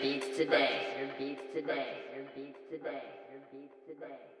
beats today. Your beats today. Your beats today. Your beats today. Your beats today.